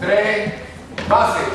tres bases.